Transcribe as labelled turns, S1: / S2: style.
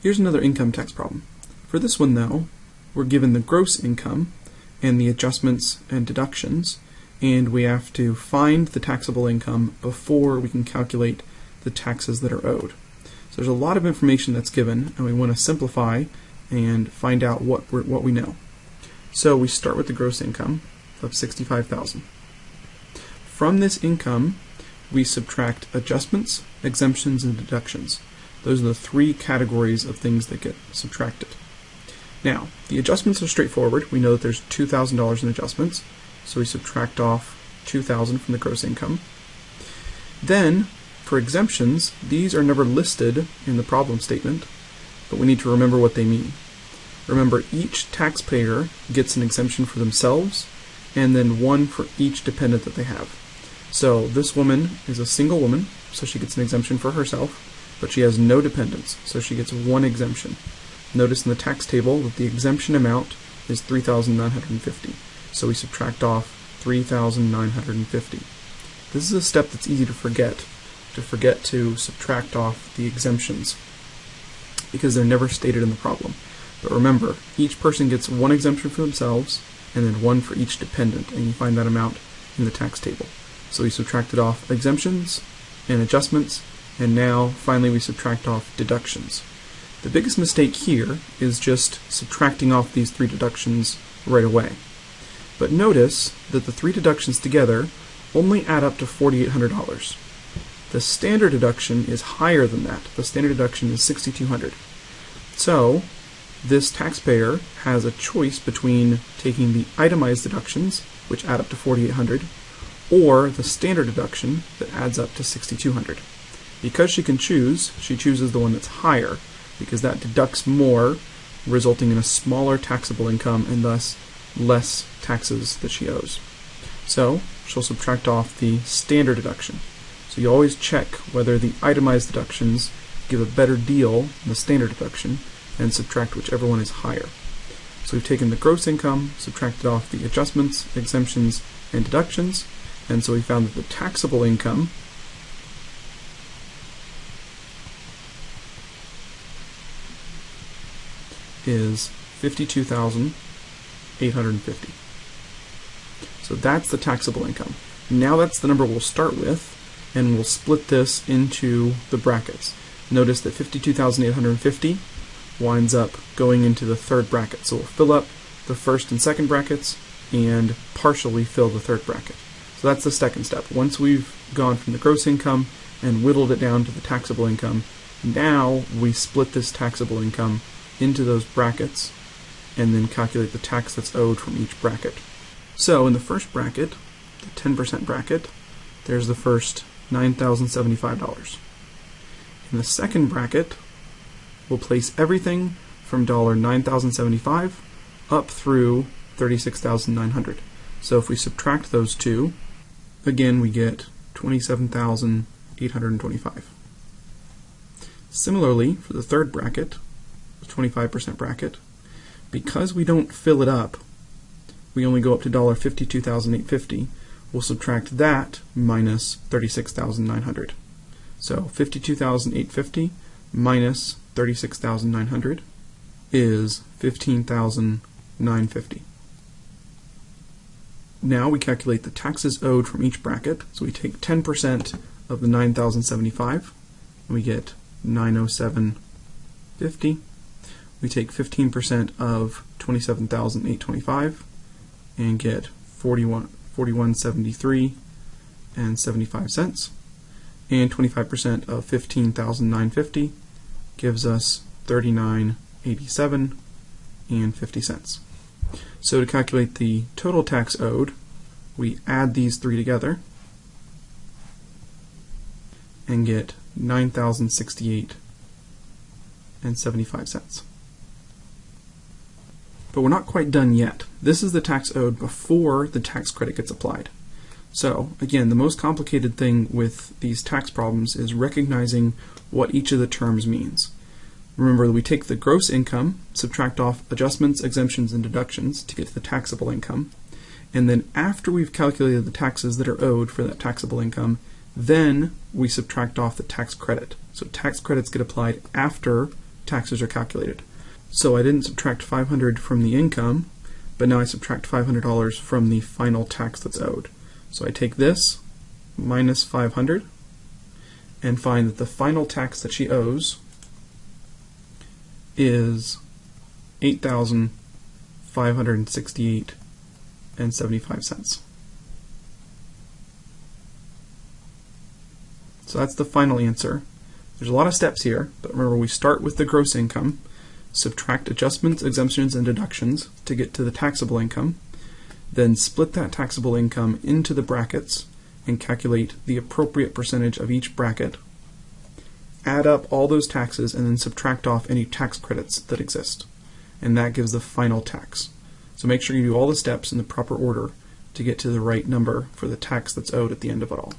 S1: Here's another income tax problem. For this one though, we're given the gross income and the adjustments and deductions, and we have to find the taxable income before we can calculate the taxes that are owed. So there's a lot of information that's given, and we want to simplify and find out what what we know. So we start with the gross income of 65,000. From this income, we subtract adjustments, exemptions, and deductions. Those are the three categories of things that get subtracted. Now, the adjustments are straightforward. We know that there's $2,000 in adjustments, so we subtract off 2,000 from the gross income. Then, for exemptions, these are never listed in the problem statement, but we need to remember what they mean. Remember, each taxpayer gets an exemption for themselves, and then one for each dependent that they have. So this woman is a single woman, so she gets an exemption for herself, but she has no dependents, so she gets one exemption. Notice in the tax table that the exemption amount is 3,950. So we subtract off 3,950. This is a step that's easy to forget, to forget to subtract off the exemptions, because they're never stated in the problem. But remember, each person gets one exemption for themselves, and then one for each dependent, and you find that amount in the tax table. So we subtracted off exemptions and adjustments, and now finally we subtract off deductions. The biggest mistake here is just subtracting off these three deductions right away. But notice that the three deductions together only add up to $4,800. The standard deduction is higher than that. The standard deduction is $6,200. So this taxpayer has a choice between taking the itemized deductions, which add up to 4,800, or the standard deduction that adds up to 6200 Because she can choose, she chooses the one that's higher, because that deducts more, resulting in a smaller taxable income and thus less taxes that she owes. So she'll subtract off the standard deduction. So you always check whether the itemized deductions give a better deal than the standard deduction, and subtract whichever one is higher. So we've taken the gross income, subtracted off the adjustments, exemptions, and deductions, and so we found that the taxable income is 52,850. So that's the taxable income. Now that's the number we'll start with, and we'll split this into the brackets. Notice that 52,850 winds up going into the third bracket. So we'll fill up the first and second brackets and partially fill the third bracket. So that's the second step. Once we've gone from the gross income and whittled it down to the taxable income, now we split this taxable income into those brackets and then calculate the tax that's owed from each bracket. So in the first bracket, the 10% bracket, there's the first $9,075. In the second bracket, we'll place everything from $9,075 up through 36,900. So if we subtract those two, again we get 27,825. Similarly, for the third bracket, 25% bracket, because we don't fill it up, we only go up to $52,850, we'll subtract that minus 36,900. So 52,850 minus 36,900 is 15,950. Now we calculate the taxes owed from each bracket. So we take 10% of the 9,075 and we get 907.50. We take 15% of 27,825 and get 41 4173 and 75 cents and 25% of 15,950 gives us 39.87 and 50 cents. So to calculate the total tax owed, we add these three together and get 9,068 and 75 cents. But we're not quite done yet. This is the tax owed before the tax credit gets applied. So, again, the most complicated thing with these tax problems is recognizing what each of the terms means. Remember we take the gross income, subtract off adjustments, exemptions, and deductions to get to the taxable income, and then after we've calculated the taxes that are owed for that taxable income, then we subtract off the tax credit. So tax credits get applied after taxes are calculated. So I didn't subtract 500 from the income, but now I subtract $500 from the final tax that's owed. So I take this minus 500 and find that the final tax that she owes is 8,568 and 75 cents. So that's the final answer. There's a lot of steps here, but remember we start with the gross income, subtract adjustments, exemptions, and deductions to get to the taxable income, then split that taxable income into the brackets and calculate the appropriate percentage of each bracket, add up all those taxes, and then subtract off any tax credits that exist. And that gives the final tax. So make sure you do all the steps in the proper order to get to the right number for the tax that's owed at the end of it all.